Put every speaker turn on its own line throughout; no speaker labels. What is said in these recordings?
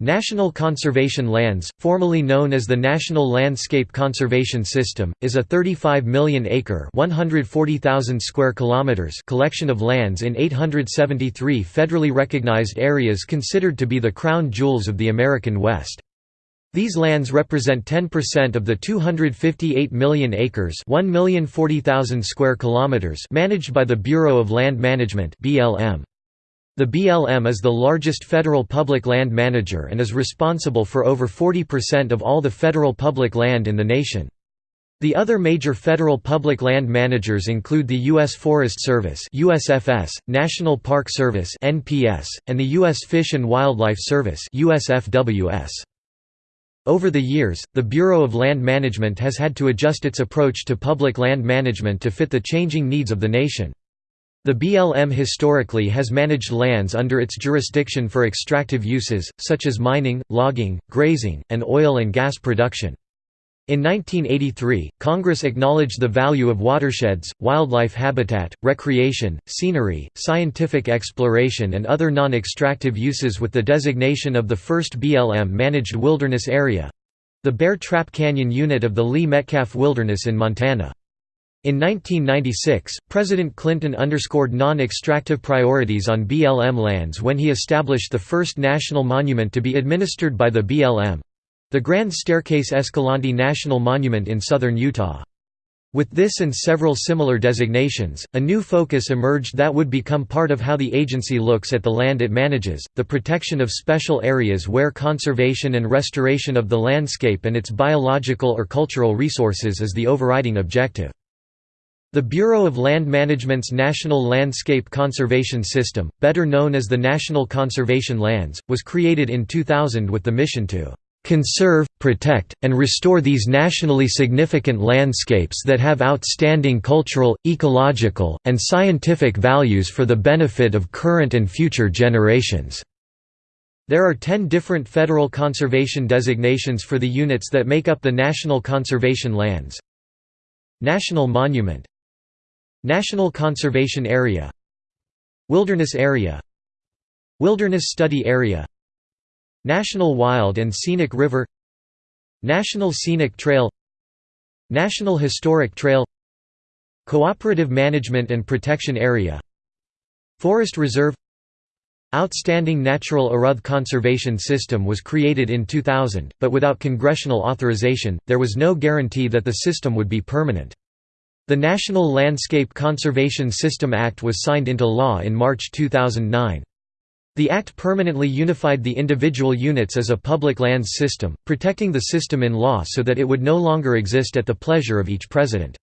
National Conservation Lands, formerly known as the National Landscape Conservation System, is a 35 million acre (140,000 square kilometers) collection of lands in 873 federally recognized areas considered to be the crown jewels of the American West. These lands represent 10% of the 258 million acres (1,040,000 square kilometers) managed by the Bureau of Land Management (BLM). The BLM is the largest federal public land manager and is responsible for over 40% of all the federal public land in the nation. The other major federal public land managers include the U.S. Forest Service USFS, National Park Service NPS, and the U.S. Fish and Wildlife Service USFWS. Over the years, the Bureau of Land Management has had to adjust its approach to public land management to fit the changing needs of the nation. The BLM historically has managed lands under its jurisdiction for extractive uses, such as mining, logging, grazing, and oil and gas production. In 1983, Congress acknowledged the value of watersheds, wildlife habitat, recreation, scenery, scientific exploration and other non-extractive uses with the designation of the first BLM-managed wilderness area—the Bear Trap Canyon unit of the Lee Metcalf Wilderness in Montana. In 1996, President Clinton underscored non-extractive priorities on BLM lands when he established the first national monument to be administered by the BLM—the Grand Staircase Escalante National Monument in southern Utah. With this and several similar designations, a new focus emerged that would become part of how the agency looks at the land it manages, the protection of special areas where conservation and restoration of the landscape and its biological or cultural resources is the overriding objective. The Bureau of Land Management's National Landscape Conservation System, better known as the National Conservation Lands, was created in 2000 with the mission to "...conserve, protect, and restore these nationally significant landscapes that have outstanding cultural, ecological, and scientific values for the benefit of current and future generations." There are ten different federal conservation designations for the units that make up the National Conservation Lands. National Monument National Conservation Area Wilderness Area Wilderness Study Area National Wild and Scenic River National Scenic Trail National Historic Trail Cooperative Management and Protection Area Forest Reserve Outstanding Natural Aruth Conservation System was created in 2000, but without congressional authorization, there was no guarantee that the system would be permanent. The National Landscape Conservation System Act was signed into law in March 2009. The act permanently unified the individual units as a public lands system, protecting the system in law so that it would no longer exist at the pleasure of each president.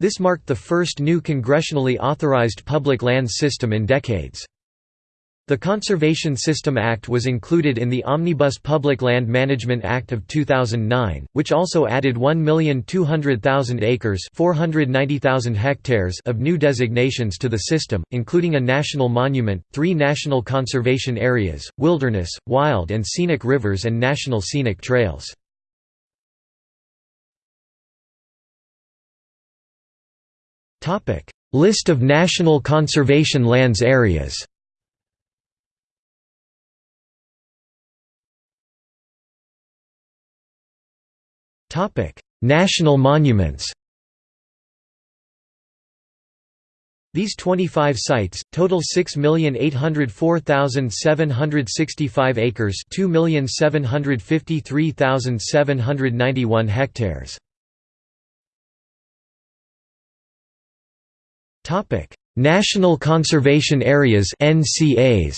This marked the first new congressionally authorized public lands system in decades. The Conservation System Act was included in the Omnibus Public Land Management Act of 2009, which also added 1,200,000 acres 490,000 hectares of new designations to the system, including a national monument, three national conservation areas, wilderness, wild and scenic rivers and national scenic trails. List of national conservation lands areas National monuments These 25 sites, total 6,804,765 acres 2,753,791 hectares. Topic. National Conservation Areas NCAs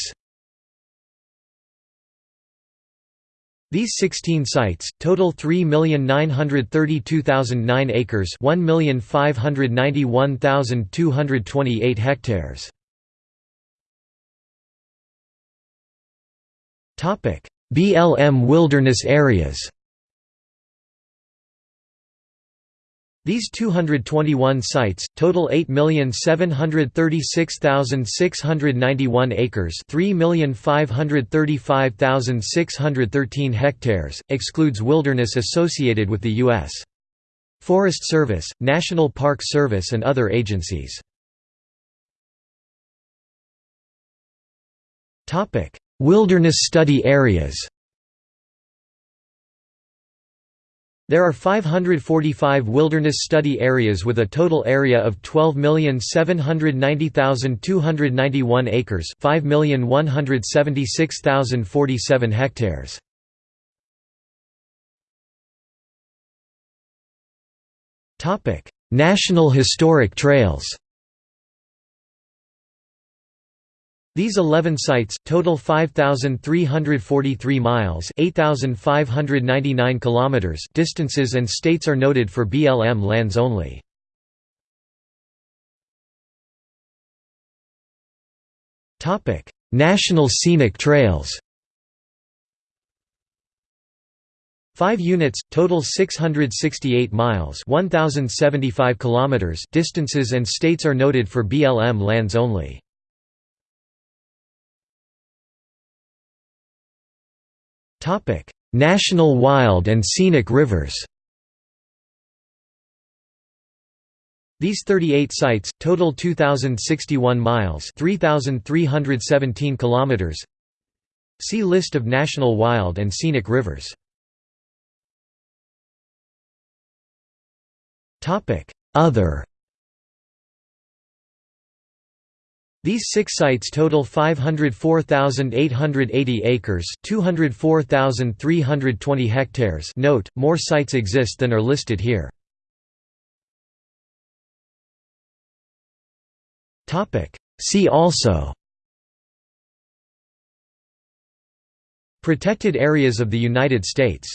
These 16 sites, total 3,932,009 acres 1,591,228 hectares. BLM wilderness areas These 221 sites, total 8,736,691 acres 3,535,613 hectares, excludes wilderness associated with the U.S. Forest Service, National Park Service and other agencies. Wilderness study areas There are 545 wilderness study areas with a total area of 12,790,291 acres 5,176,047 hectares. National Historic Trails These 11 sites, total 5,343 miles 8,599 kilometers distances and states are noted for BLM lands only. National Scenic Trails Five units, total 668 miles 1,075 kilometers distances and states are noted for BLM lands only. National Wild and Scenic Rivers These 38 sites, total 2,061 miles 3,317 kilometers. See List of national wild and scenic rivers. Topic: Other These six sites total 504,880 acres 204,320 hectares note, more sites exist than are listed here. See also Protected areas of the United States